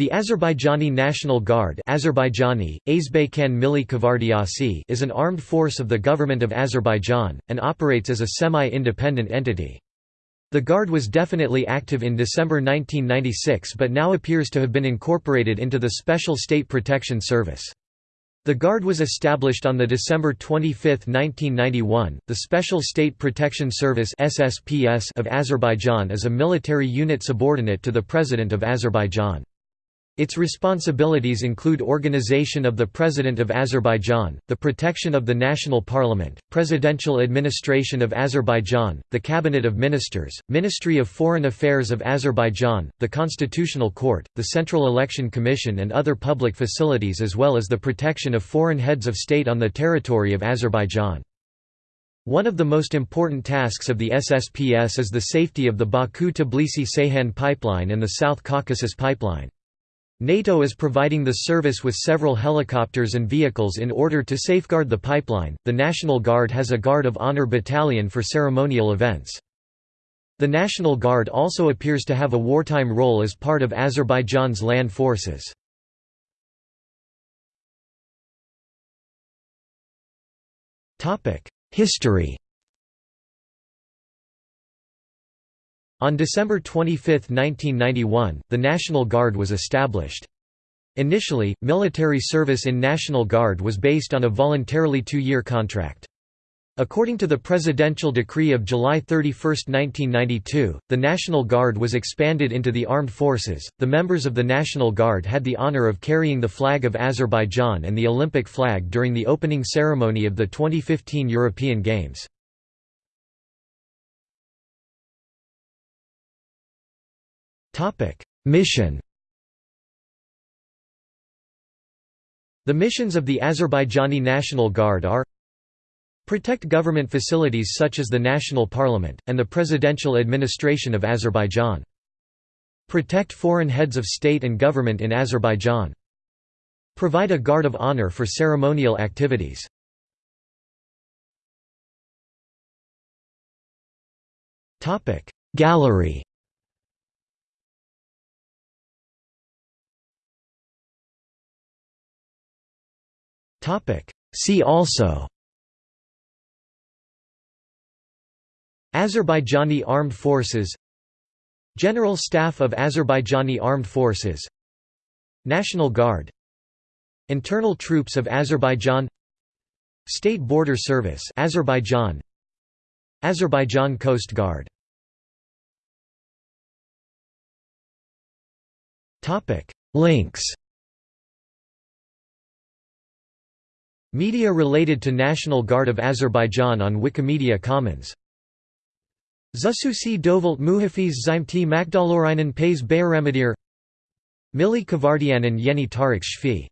The Azerbaijani National Guard Azerbaijani, is an armed force of the Government of Azerbaijan, and operates as a semi-independent entity. The Guard was definitely active in December 1996 but now appears to have been incorporated into the Special State Protection Service. The Guard was established on December 25, 1991. The Special State Protection Service of Azerbaijan is a military unit subordinate to the President of Azerbaijan. Its responsibilities include organization of the President of Azerbaijan, the protection of the national parliament, presidential administration of Azerbaijan, the Cabinet of Ministers, Ministry of Foreign Affairs of Azerbaijan, the Constitutional Court, the Central Election Commission and other public facilities as well as the protection of foreign heads of state on the territory of Azerbaijan. One of the most important tasks of the SSPS is the safety of the Baku-Tbilisi-Ceyhan pipeline and the South Caucasus pipeline. NATO is providing the service with several helicopters and vehicles in order to safeguard the pipeline. The National Guard has a Guard of Honor battalion for ceremonial events. The National Guard also appears to have a wartime role as part of Azerbaijan's land forces. History On December 25, 1991, the National Guard was established. Initially, military service in National Guard was based on a voluntarily two-year contract. According to the Presidential Decree of July 31, 1992, the National Guard was expanded into the armed forces. The members of the National Guard had the honor of carrying the flag of Azerbaijan and the Olympic flag during the opening ceremony of the 2015 European Games. Mission The missions of the Azerbaijani National Guard are Protect government facilities such as the National Parliament, and the presidential administration of Azerbaijan. Protect foreign heads of state and government in Azerbaijan. Provide a guard of honor for ceremonial activities. Gallery See also Azerbaijani Armed Forces General Staff of Azerbaijani Armed Forces National Guard Internal Troops of Azerbaijan State Border Service Azerbaijan Azerbaijan Coast Guard Links Media related to National Guard of Azerbaijan on Wikimedia Commons. Zasusi Dovalt Muhafiz Zimti Makdalorinen Pays Bayaramadir Milli Kavardianan Yeni Tarikh Shfi